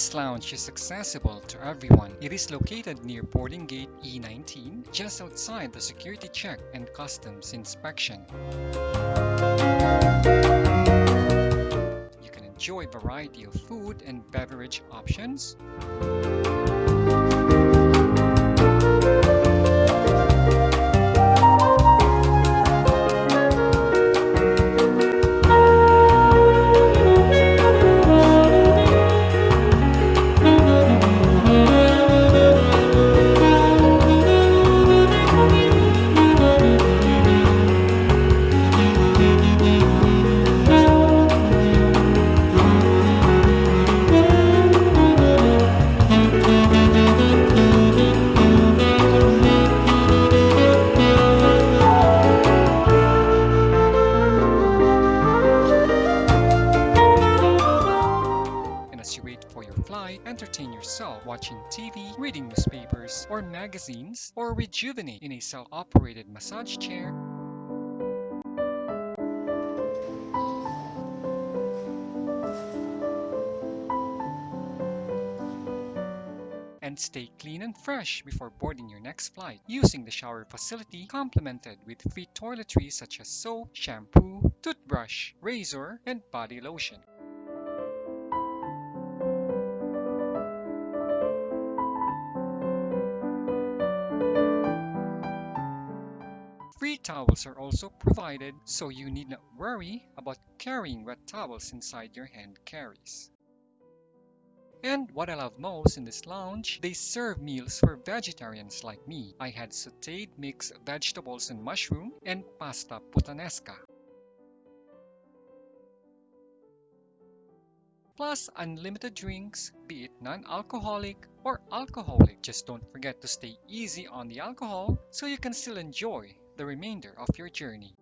This lounge is accessible to everyone. It is located near boarding gate E19, just outside the security check and customs inspection. You can enjoy a variety of food and beverage options. As you wait for your flight, entertain yourself watching TV, reading newspapers or magazines, or rejuvenate in a self-operated massage chair and stay clean and fresh before boarding your next flight using the shower facility complemented with free toiletries such as soap, shampoo, toothbrush, razor, and body lotion. Free towels are also provided, so you need not worry about carrying wet towels inside your hand carries. And what I love most in this lounge, they serve meals for vegetarians like me. I had sauteed mixed vegetables and mushroom and pasta puttanesca. Plus unlimited drinks, be it non-alcoholic or alcoholic. Just don't forget to stay easy on the alcohol so you can still enjoy the remainder of your journey.